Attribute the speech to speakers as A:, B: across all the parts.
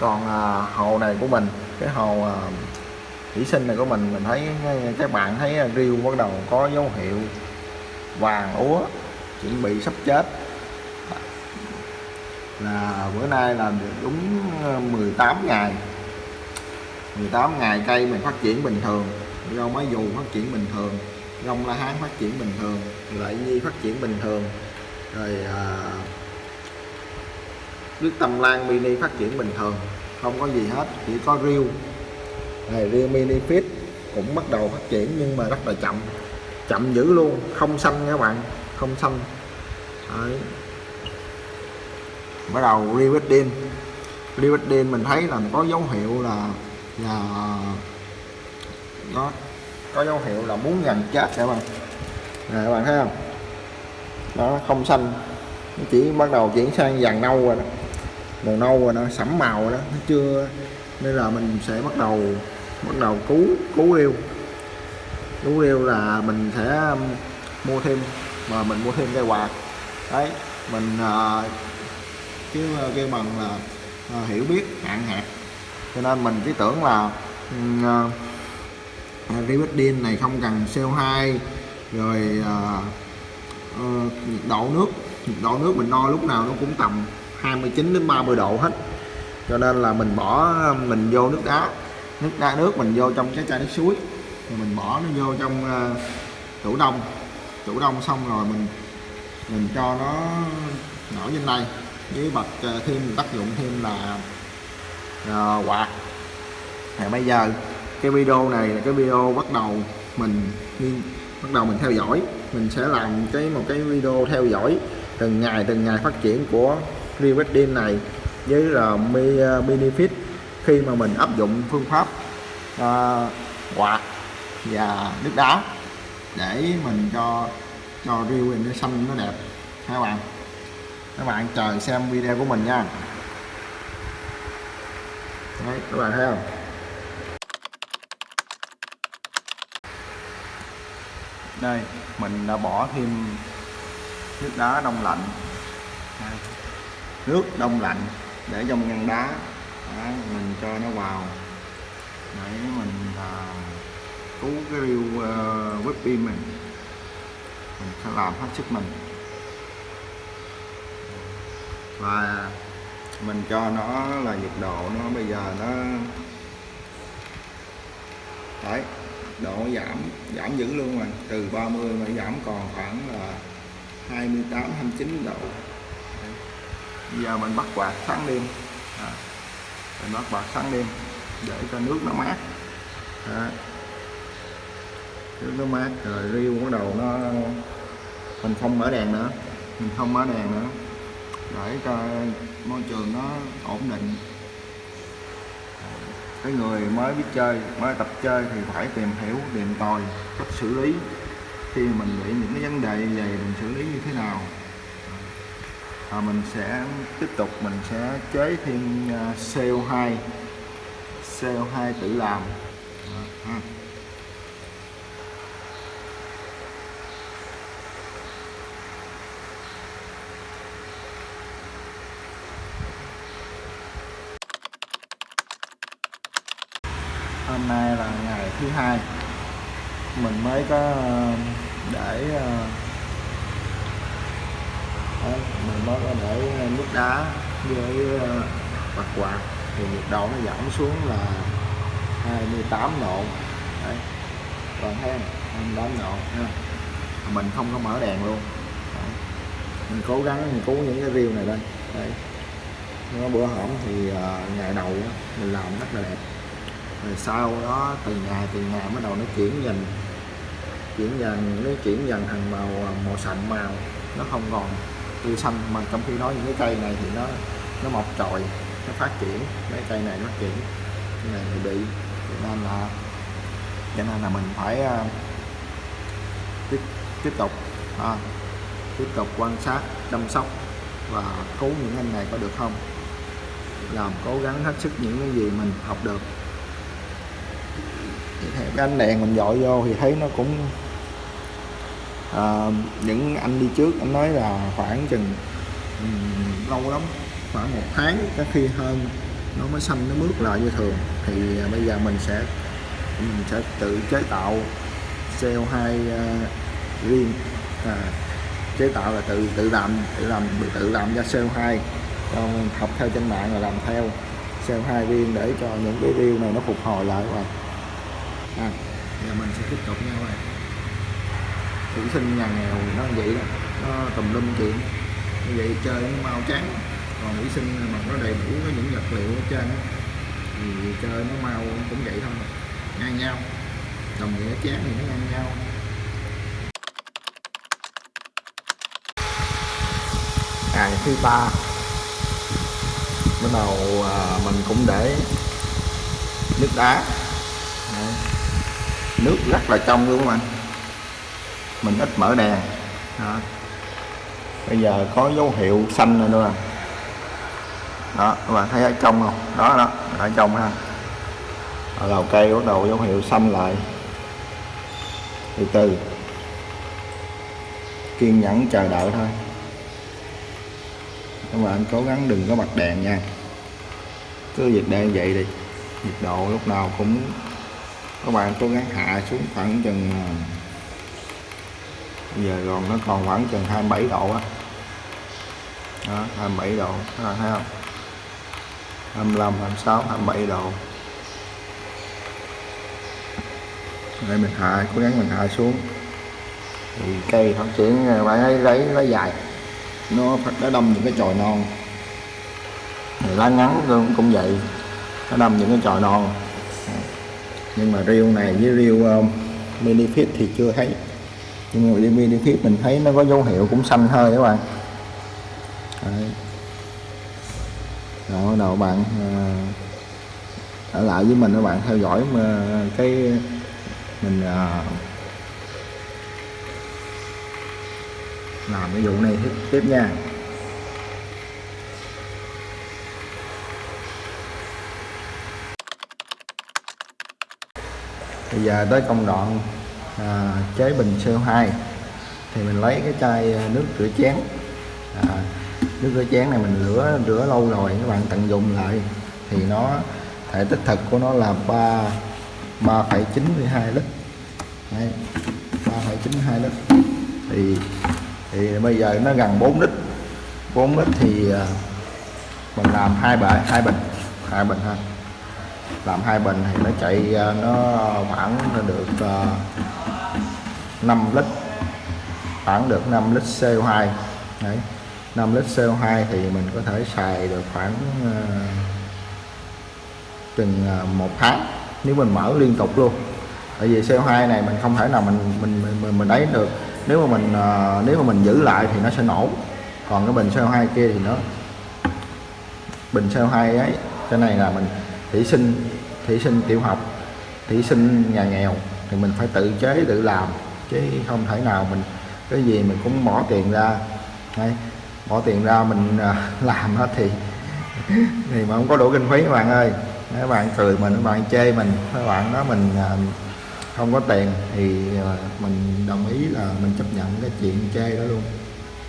A: còn à, hồ này của mình cái hồ à, thủy sinh này của mình mình thấy các bạn thấy à, riêu bắt đầu có dấu hiệu vàng úa chuẩn bị sắp chết. Là bữa nay là đúng à, 18 ngày. 18 ngày cây mình phát triển bình thường rau máy dù phát triển bình thường rong la hán phát triển bình thường lại nhi phát triển bình thường. Rồi à, nước tầm lan mini phát triển bình thường, không có gì hết, chỉ có riêu này riêu mini fit cũng bắt đầu phát triển nhưng mà rất là chậm. Chậm dữ luôn, không xanh nha các bạn, không xanh. Đấy. bắt đầu Riverdin Riverdin mình thấy là có dấu hiệu là là nó có dấu hiệu là muốn gần chết các bạn. Nè, các bạn thấy không? Nó không xanh. Nó chỉ bắt đầu chuyển sang vàng nâu rồi đó màu nâu rồi nó sẫm màu rồi đó nó chưa? Nên là mình sẽ bắt đầu bắt đầu cứu cứu yêu cứu yêu là mình sẽ um, mua thêm mà mình mua thêm cây quạt. Đấy mình ờ, uh, chứ ờ, kêu bằng là uh, hiểu biết hạn hẹp, cho nên mình cứ tưởng là uh, Ribettin này không cần CO2 rồi uh, uh, nhiệt độ nước. Nhiệt độ nước mình đo lúc nào nó cũng tầm 29 đến 30 độ hết. Cho nên là mình bỏ mình vô nước đá. Nước đá nước mình vô trong cái chai nước suối. Rồi mình bỏ nó vô trong uh, tủ đông. Tủ đông xong rồi mình mình cho nó nổi trên đây. Với bật uh, thêm tác dụng thêm là uh, quạt. Thì bây giờ cái video này là cái video bắt đầu mình bắt đầu mình theo dõi. Mình sẽ làm cái một cái video theo dõi từng ngày từng ngày phát triển của Rewettin này với là ờ, benefit khi mà mình áp dụng phương pháp uh, quạt và nước đá để mình cho cho riêu nó xanh nó đẹp. Các bạn? Các bạn chờ xem video của mình nha. Đấy, các bạn thấy không? Đây mình đã bỏ thêm nước đá đông lạnh. Đây nước đông lạnh để trong ngăn đá. Đó, mình cho nó vào. Để mình à, cứu cái riêu uh, ờ, whip pin mình. Mình sẽ làm hết sức mình. Và mình cho nó là nhiệt độ nó bây giờ nó đấy độ giảm giảm dữ luôn rồi. Từ 30 mà giảm còn khoảng là 28 29 độ bây giờ mình bắt quạt sáng đêm à, mình bắt quạt sáng đêm để cho nước nó mát. À, nước nó mát rồi riêu bắt đầu nó mình không mở đèn nữa. Mình không mở đèn nữa. Để cho môi trường nó ổn định. Cái người mới biết chơi mới tập chơi thì phải tìm hiểu tìm tòi cách xử lý khi mình bị những cái vấn đề như vậy mình xử lý như thế nào à, mình sẽ tiếp tục mình sẽ chế thêm ờ, CO2 CO2 tự làm. À, hôm nay là ngày thứ hai. Mình mới có để đấy, mình mới có để ờ, nước đá với ờ, mặt quạt thì nhiệt độ nó giảm xuống là 28 độ. Đấy còn thấy 28 độ ha. mình không có mở đèn luôn. Đấy. mình cố gắng mình cứu những cái riêu này lên. Đấy nó bữa hổm thì ờ, ngày đầu mình làm rất là đẹp. Rồi sau đó từ ngày từ ngày bắt đầu nó chuyển dần chuyển dần nó chuyển dần thành màu màu sậm màu nó không còn tươi xanh. Mà trong khi đó những cái cây này thì nó nó mọc trồi nó phát triển. Mấy cây này nó phát triển. Cái này thì bị cho nên là cho nên là mình phải uh, tiếp tiếp tục à, tiếp tục quan sát chăm sóc và cứu những anh này có được không? Làm cố gắng hết sức những cái gì mình học được. Cái ánh đèn mình dội vô thì thấy nó cũng à, những anh đi trước anh nói là khoảng chừng um, lâu lắm khoảng một tháng có khi hơn nó mới xanh nó mướt lại như thường. Thì à, bây giờ mình sẽ mình sẽ tự chế tạo CO2 uh, à, riêng à, chế tạo là tự tự làm tự làm tự làm ra CO2 còn học theo trên mạng là làm theo CO2 riêng để cho những cái reel này nó phục hồi lại và à, giờ mình sẽ tiếp tục nha các bạn thử sinh nhà nghèo nó vậy đó. Nó tùm lum chuyện. Như vậy chơi nó mau chán. Còn thủy sinh mà nó đầy đủ có những vật liệu ở trên đó. thì chơi nó mau cũng vậy thôi. Ngang nhau. Đồng nghĩa chán thì nó ngang nhau. Ngày thứ ba. Bắt đầu à, mình cũng để nước đá. Nước rất là trong luôn các bạn mình ít mở đèn. Đó. bây giờ có dấu hiệu xanh rồi nữa đó các bạn thấy ở trong không? Đó đó ở trong ha. Ở đầu cây bắt đầu dấu hiệu xanh lại. Từ từ. Kiên nhẫn chờ đợi thôi. Các bạn cố gắng đừng có bật đèn nha. Cứ việc đèn vậy đi. Nhiệt độ lúc nào cũng các bạn cố gắng hạ xuống khoảng chừng à, giờ còn nó còn khoảng chừng 27 độ á. Đó, đó 27 độ các bạn thấy không? 25 26 27 độ. Đây mình hạ cố gắng mình hạ xuống. Thì cây phát triển ờ, bạn ấy lấy lấy dài. Nó nó đâm những cái chồi non. Thì lá ngắn cũng, cũng vậy. Nó đâm những cái chồi non. Nhưng mà riêu này với riêu um, ờ, mini fit thì chưa thấy nhưng mà riêu đi fit mình thấy nó có dấu hiệu cũng xanh hơi các bạn Đấy. Đó, đầu bạn à, ở lại với mình các bạn theo dõi mà cái mình à, làm cái vụ này tiếp, tiếp nha bây giờ tới công đoạn à, chế bình CO2 thì mình lấy cái chai à, nước rửa chén. À, nước rửa chén này mình rửa rửa lâu rồi các bạn tận dụng lại. Thì nó thể tích thực của nó là 3 3,92 lít. Đấy, 3,92 lít. Thì thì bây giờ nó gần 4 lít. 4 lít thì à, mình làm hai bệ hai bình hai bình ha. Làm hai bình thì nó chạy à, nó khoảng được 5 lít khoảng được 5 lít CO2 đấy 5 lít CO2 thì mình có thể xài được khoảng uh, chừng ờ, một tháng nếu mình mở liên tục luôn. Tại vì CO2 này mình không thể nào mình mình mình, mình ấy được. Nếu mà mình uh, nếu mà mình giữ lại thì nó sẽ nổ. Còn cái bình CO2 kia thì nó bình CO2 ấy cái này là mình thủy sinh thủy sinh tiểu học thủy sinh nhà nghèo thì mình phải tự chế tự làm chứ không thể nào mình cái gì mình cũng bỏ tiền ra. Đấy, bỏ tiền ra mình à, làm hết thì thì mà không có đủ kinh phí các bạn ơi. Các bạn cười mình các bạn chê mình các bạn đó mình à, không có tiền thì à, mình đồng ý là mình chấp nhận cái chuyện chê đó luôn.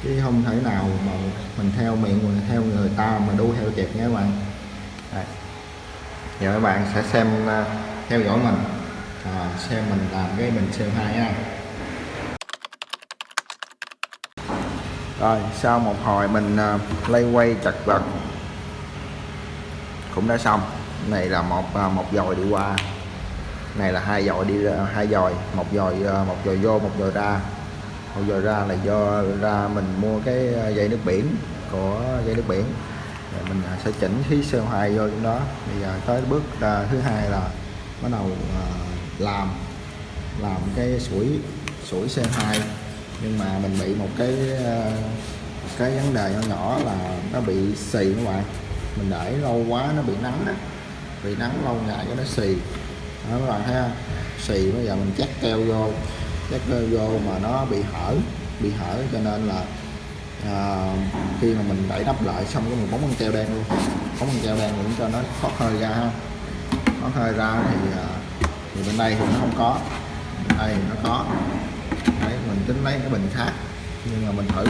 A: Chứ không thể nào mà mình theo miệng mình theo người ta mà đu theo kịp nha các bạn. Đây. giờ các bạn sẽ xem theo dõi mình. À, xem mình làm cái mình xem hai nha rồi sau một hồi mình uh, lay quay chặt vật. Cũng đã xong. Này là một uh, một dòi đi qua. Này là hai dòi đi hai dòi. Một dòi uh, một dòi vô một dòi ra. Một dòi ra là do ra mình mua cái dây nước biển của dây nước biển. Rồi mình uh, sẽ chỉnh khí CO2 vô trong đó. Bây giờ tới bước uh, thứ hai là bắt đầu uh, làm làm cái sủi sủi CO2 nhưng mà mình bị một cái ờ, một cái vấn đề nhỏ nhỏ là nó bị xì các bạn. Mình để lâu quá nó bị nắng á. Bị nắng lâu ngày cho nó xì. Đó các bạn thấy không? Xì bây giờ mình chắc keo vô. Chắc keo vô mà nó bị hở bị hở cho nên là à, khi mà mình đẩy đắp lại xong cái mình bóng con keo đen luôn. Bóng con keo đen cũng cho nó thoát hơi ra ha. Thoát hơi ra thì ờ, thì bên đây thì nó không có. Bên đây thì nó có tính lấy cái bình khác. Nhưng mà mình thử,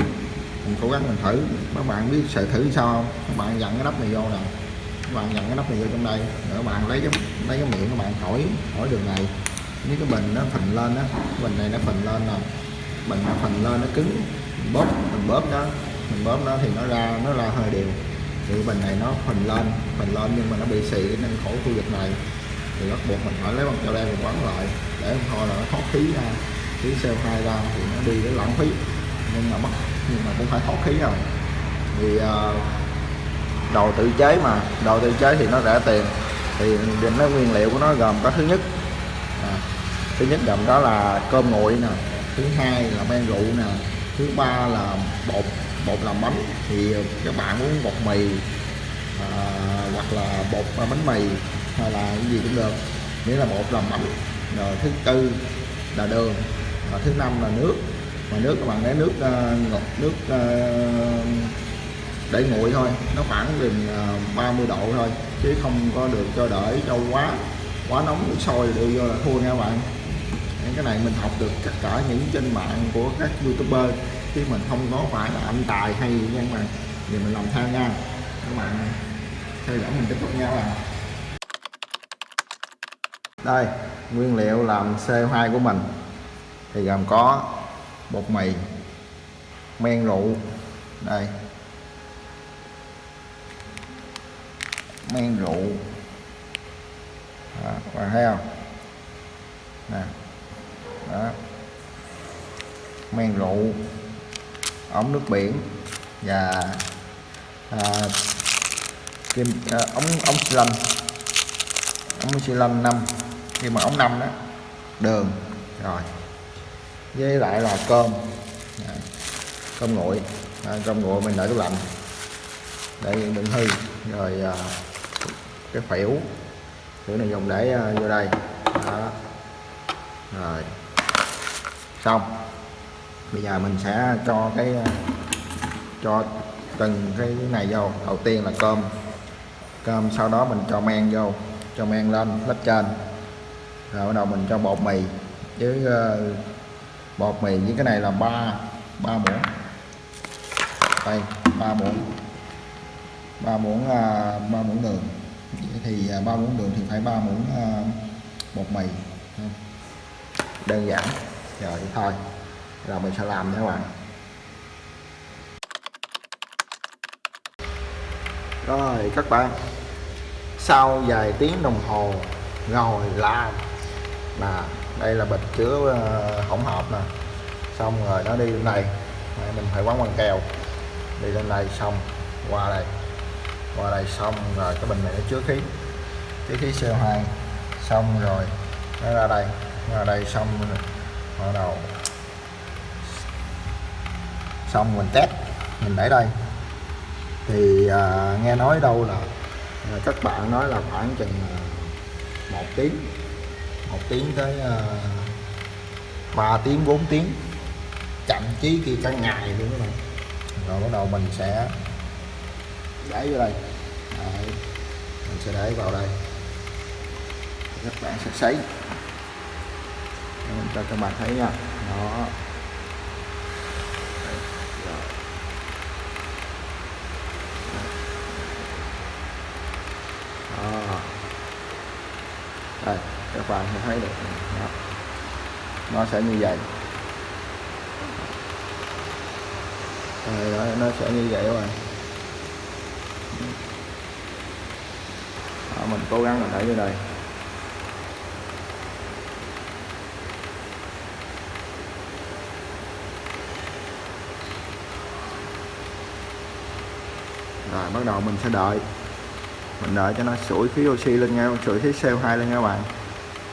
A: mình cố gắng mình thử. Các bạn biết sợ thử sao không? Các bạn dặn cái nắp này vô nè. Các bạn nhận cái nắp này vô trong đây. Rồi các bạn lấy cái lấy cái miệng các bạn thổi thổi đường này. Nếu cái bình nó phình lên á bình này nó phình lên nè. Bình nó phình lên nó cứng. Mình bóp mình bóp đó mình bóp nó thì nó ra nó ra hơi đều. Thì bình này nó phình lên phình lên nhưng mà nó bị xì nên khổ khu vực này. Thì bắt buộc mình phải lấy bằng cho đen mình quấn lại. Để thôi là nó thoát khí ra cái CO2 ra thì nó đi cái lãng phí. Nhưng mà mất nhưng mà cũng phải thoát khí rồi. Vì uh, ờ, đồ tự chế mà đồ tự chế thì nó rẻ tiền. Thì nó nguyên liệu của nó gồm có thứ nhất à, thứ nhất gồm đó là cơm nguội nè thứ hai là men rượu nè thứ ba là bột bột làm bánh. Thì các bạn muốn bột mì à, hoặc là bột bánh mì hay là cái gì cũng được. Nghĩa là bột làm bánh. Rồi thứ tư là đường và thứ năm là nước. Mà nước các bạn lấy nước ờ, ngọt nước ờ, để nguội thôi. Nó khoảng gần ờ, 30 độ thôi, chứ không có được cho đợi cho quá quá nóng, nước sôi đưa vô là thua nha các bạn. Cái này mình học được tất cả những trên mạng của các youtuber, chứ mình không có phải là anh tài hay gì nha các bạn. Thì mình làm theo nha. Các bạn theo dõi mình tiếp tục nha các bạn. Đây, nguyên liệu làm CO2 của mình thì gồm có bột mì men rượu đây. Men rượu. Đó, heo bạn thấy không? Nè đó. Men rượu ống nước biển và à, kim à, ống ống xi lanh. Ống xi lanh năm khi mà ống năm đó đường rồi với lại là cơm. À, cơm nguội. À, cơm nguội mình để tủ lạnh. Để đừng hư. Rồi à, cái phễu phễu này dùng để à, vô đây. Đó. Rồi. Xong. Bây giờ mình sẽ cho cái à, cho từng cái này vô. Đầu tiên là cơm. Cơm sau đó mình cho men vô. Cho men lên lớp trên. Rồi bắt đầu mình cho bột mì với uh, bột mì với cái này là ba ba muỗng. Đây, ba muỗng. Ba muỗng à, ba muỗng đường. Thì à, ba muỗng đường thì phải ba muỗng à, bột mì. Đơn giản. Rồi thôi. Rồi, mình sẽ làm nha các bạn. Rồi, các bạn. Sau vài tiếng đồng hồ, ngồi làm là đây là bịch chứa ờ, hỗn hợp nè. Xong rồi nó đi lên này, mình phải quấn bằng keo đi lên đây xong qua đây. Qua đây xong rồi cái bình này nó chứa khí. Chứa khí CO2 xong rồi nó ra đây. Ra đây xong bắt đầu. Xong mình test. Mình để đây. Thì à, nghe nói đâu là ờ, các bạn nói là khoảng chừng một tiếng một tiếng tới ờ, uh, 3 tiếng 4 tiếng. Chậm chí kia cả ngày luôn các bạn. Rồi bắt đầu mình sẽ để vô đây. Đấy. mình sẽ để vào đây. Các bạn sẽ sấy mình cho các bạn thấy nha. Đó. Đó. đây các bạn sẽ thấy được. Đó. nó sẽ như vậy. Rồi đó, nó sẽ như vậy rồi. Đó, mình cố gắng mình để vô đây. Rồi bắt đầu mình sẽ đợi. Mình đợi cho nó sủi khí oxy lên nha sủi khí CO2 lên nha các bạn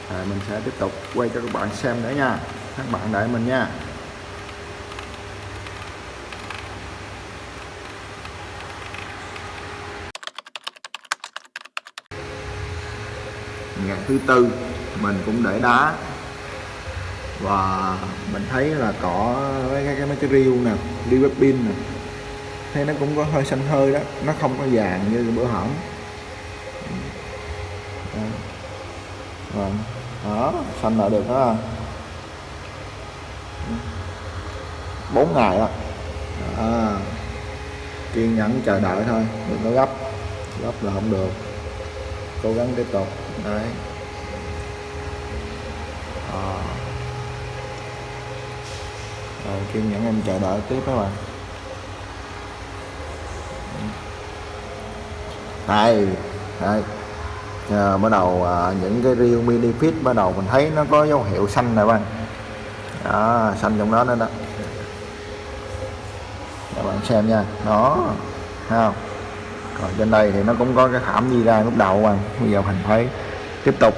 A: à, mình sẽ tiếp tục quay cho các bạn xem nữa nha. Các bạn đợi mình nha. Ngày thứ tư mình cũng để đá. Và mình thấy là có mấy cái, mấy cái riêu nè riêu pin nè thấy nó cũng có hơi xanh hơi đó. Nó không có vàng như bữa hỏng vâng. Đó, xanh là được đó bốn ngày đó đó. Kiên nhẫn chờ đợi thôi, đừng có gấp. Gấp là không được. Cố gắng tiếp tục. Đấy. À. rồi, kiên nhẫn em chờ đợi tiếp các bạn. Đây đây à, bắt đầu à, những cái riêu mini fit bắt đầu mình thấy nó có dấu hiệu xanh này bạn. Đó xanh trong đó nữa đó. Các bạn xem nha đó thấy không? Còn trên đây thì nó cũng có cái khảm đi ra lúc đầu bạn. Bây giờ mình thấy tiếp tục.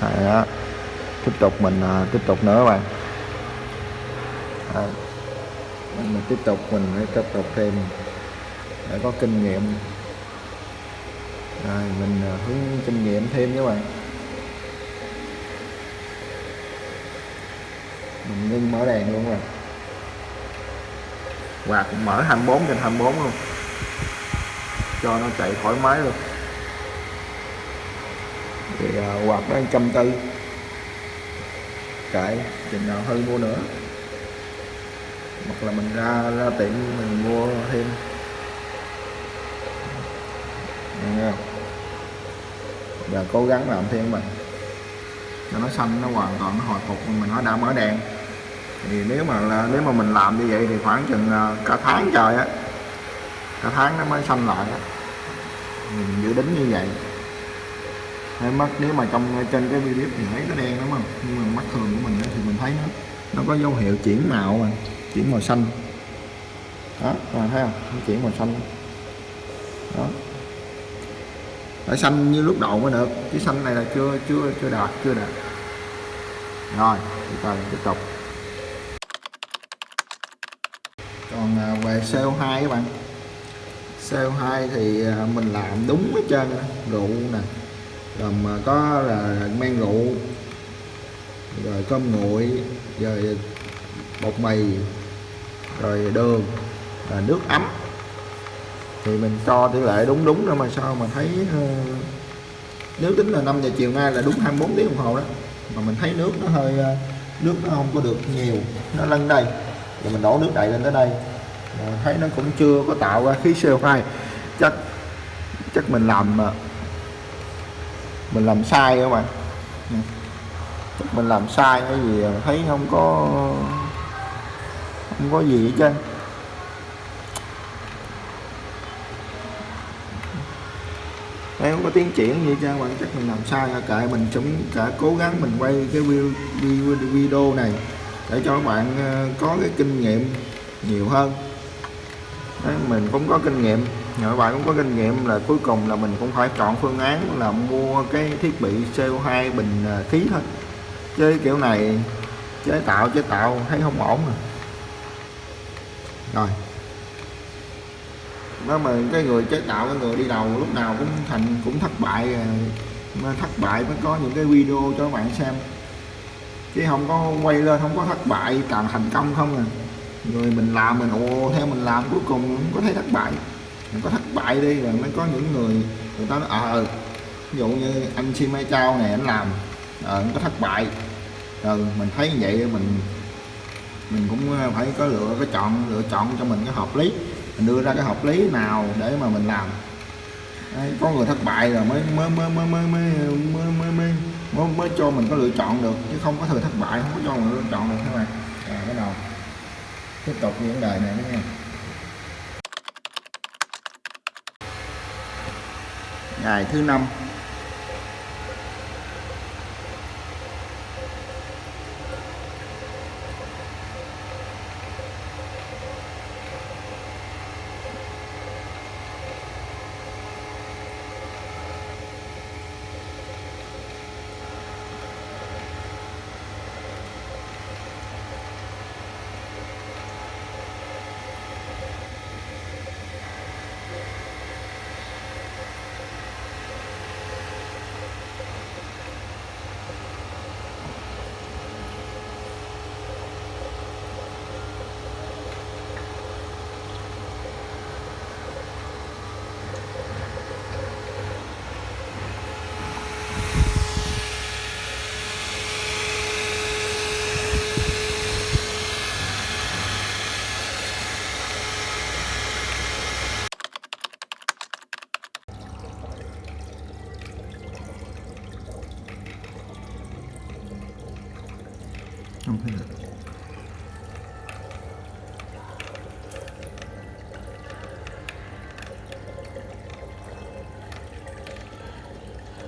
A: Đó. tiếp tục mình à, tiếp tục nữa bạn. Đấy. mình tiếp tục mình phải tiếp tục thêm để có kinh nghiệm rồi mình ờ, hướng kinh nghiệm thêm các bạn. Mình ngưng mở đèn luôn rồi. Và cũng mở 24 trên 24 luôn. Cho nó chạy thoải mái luôn. Thì uh, quạt đó trăm tư. Chạy chừng nào hơi mua nữa. Hoặc là mình ra ra tiệm mình mua thêm. Nghe không? Và cố gắng làm thêm mình, cho nó xanh nó hoàn toàn nó hồi phục mình nó đã mở đèn. Thì nếu mà là nếu mà mình làm như vậy thì khoảng chừng à, cả tháng trời á cả tháng nó mới xanh lại á. Mình dự tính như vậy. Hay mắt nếu mà trong trên cái video thì thấy nó đen đúng không? Nhưng mà mắt thường của mình thì mình thấy nó nó có dấu hiệu chuyển màu mà chuyển màu xanh. Đó các bạn thấy không? Nó chuyển màu xanh. Đó phải xanh như lúc đầu mới được. Cái xanh này là chưa chưa chưa đạt chưa đạt. Rồi chúng ta tiếp tục. Còn à, về CO2 các bạn. CO2 thì à, mình làm đúng hết trơn rượu nè. Rồi mà có là men rượu, rồi cơm nguội, rồi bột mì, rồi đường, rồi nước ấm thì mình cho tỷ lệ đúng đúng rồi mà sao mà thấy uh, nếu tính là 5 giờ chiều nay là đúng 24 tiếng đồng hồ đó. Mà mình thấy nước nó hơi uh, nước nó không có được nhiều nó lên đây. Thì mình đổ nước đầy lên tới đây. À, thấy nó cũng chưa có tạo ra khí CO2 chắc chắc mình làm ờ, mình làm sai các bạn ừ. chắc mình làm sai cái gì à? thấy không có không có gì hết trơn. Đây không có tiến triển như cho bạn chắc mình làm sai. Cả mình chúng cả cố gắng mình quay cái video, video này để cho các bạn ờ, có cái kinh nghiệm nhiều hơn. Đấy, mình cũng có kinh nghiệm. Nhờ bạn cũng có kinh nghiệm là cuối cùng là mình cũng phải chọn phương án là mua cái thiết bị CO2 bình ờ, khí thôi. Chứ kiểu này chế tạo chế tạo thấy không ổn à. rồi rồi đó mà cái người chế tạo cái người đi đầu lúc nào cũng thành cũng thất bại à, mà thất bại mới có những cái video cho các bạn xem. Chứ không có quay lên không có thất bại toàn thành công không à. Người mình làm mình ồ theo mình làm cuối cùng không có thấy thất bại. Mình có thất bại đi rồi mới có những người người ta nói ờ à, ví dụ như anh Si Mai Chao này anh làm ờ à, có thất bại. Rồi mình thấy như vậy mình mình cũng phải có lựa có chọn lựa chọn cho mình cái hợp lý mình đưa ra cái hợp lý nào để mà mình làm Đấy, có người thất bại rồi mới mới mới mới mới mới mới mới, mới, mới, mới cho mình có lựa chọn được chứ không có thời thất bại không có cho mình lựa chọn được các bạn à, bắt đầu tiếp tục những vấn đề này nữa nha ngày thứ năm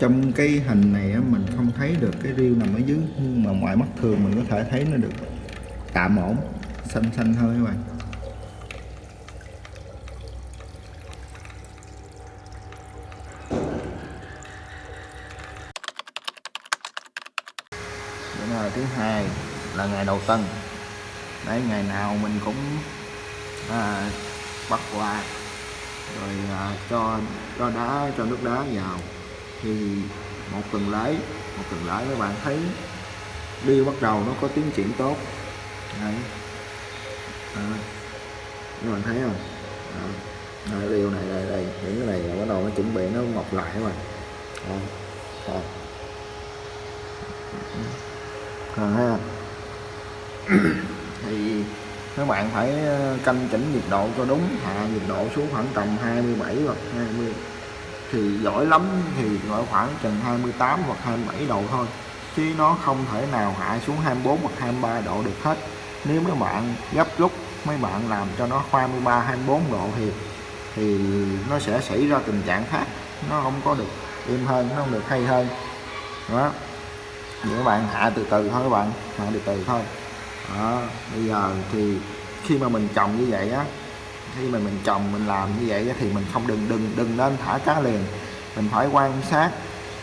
A: trong cái hình này mình không thấy được cái riêu nằm ở dưới nhưng mà ngoài mắt thường mình có thể thấy nó được tạm ổn xanh xanh thôi các bạn. Bữa là thứ hai là ngày đầu tân đấy ngày nào mình cũng à, bắt qua rồi à, cho cho đá cho nước đá vào thì một tuần lễ một tuần lễ các bạn thấy đi bắt đầu nó có tiến triển tốt. Đấy. À, các bạn thấy không? À, đây, điều này đây đây những cái này là bắt đầu nó chuẩn bị nó mọc lại các bạn. À, à. À, ha thì các bạn phải ờ, canh chỉnh nhiệt độ cho đúng hạ nhiệt độ xuống khoảng tầm 27 hoặc 20 thì giỏi lắm thì gọi khoảng chừng 28 hoặc 27 độ thôi. Chứ nó không thể nào hạ xuống 24 hoặc 23 độ được hết. Nếu mấy bạn gấp rút, mấy bạn làm cho nó 23 24 độ thì thì nó sẽ xảy ra tình trạng khác. Nó không có được êm hơn, nó không được hay hơn. Đó. Thì các bạn hạ từ từ thôi các bạn, hạ từ từ thôi. Đó. bây giờ thì khi mà mình trồng như vậy á khi mà mình trồng, mình làm như vậy thì mình không đừng đừng đừng nên thả cá liền. Mình phải quan sát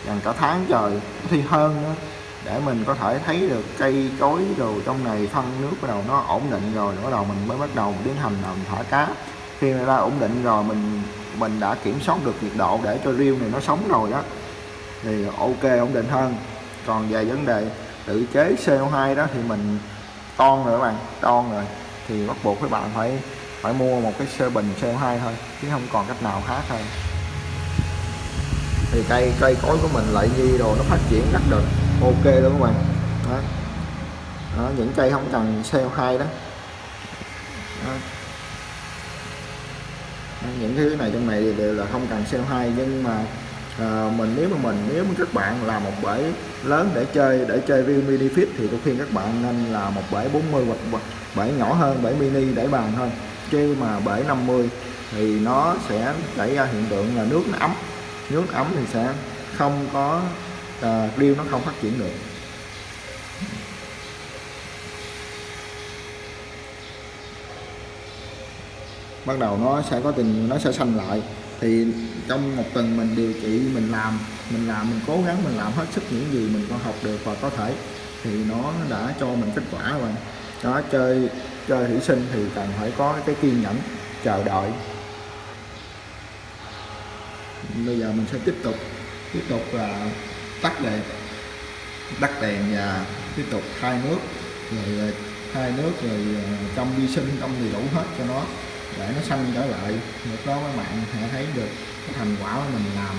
A: gần cả tháng trời thì hơn nữa để mình có thể thấy được cây cối đồ trong này, phân nước bắt đầu nó ổn định rồi, bắt đầu mình mới bắt đầu tiến hành làm thả cá. Khi mà đã ổn định rồi, mình mình đã kiểm soát được nhiệt độ để cho riêu này nó sống rồi đó, thì ok, ổn định hơn. Còn về vấn đề tự chế CO2 đó thì mình ton rồi các bạn ton rồi. Thì bắt buộc các bạn phải phải mua một cái sơ bình CO2 thôi chứ không còn cách nào khác hơn thì cây cây cối của mình lại nhi đồ nó phát triển rất được. Ok luôn các bạn. Đó. đó những cây không cần CO2 đó, đó. những thứ này trong này đều là không cần CO2 nhưng mà à, mình nếu mà mình nếu mà các bạn làm một bể lớn để chơi để chơi view mini fit thì tôi khuyên các bạn nên là một bể 40 hoặc bể nhỏ hơn bể mini để bàn thôi chứ mà bể 50 thì nó sẽ xảy ra hiện tượng là nước nó ấm. Nước ấm thì sẽ không có ờ, à, riêu nó không phát triển được. Bắt đầu nó sẽ có tình nó sẽ xanh lại. Thì trong một tuần mình điều trị mình làm mình làm mình cố gắng mình làm hết sức những gì mình có học được và có thể thì nó đã cho mình kết quả rồi. Đó chơi chơi thủy sinh thì cần phải có cái kiên nhẫn, chờ đợi. Bây giờ mình sẽ tiếp tục tiếp tục là tắt đèn tắt đèn và tiếp tục thay nước. Rồi à, thay nước rồi à, trong vi sinh trong thì đủ hết cho nó, để nó xanh trở lại. Lúc đó các bạn sẽ thấy được cái thành quả của mình làm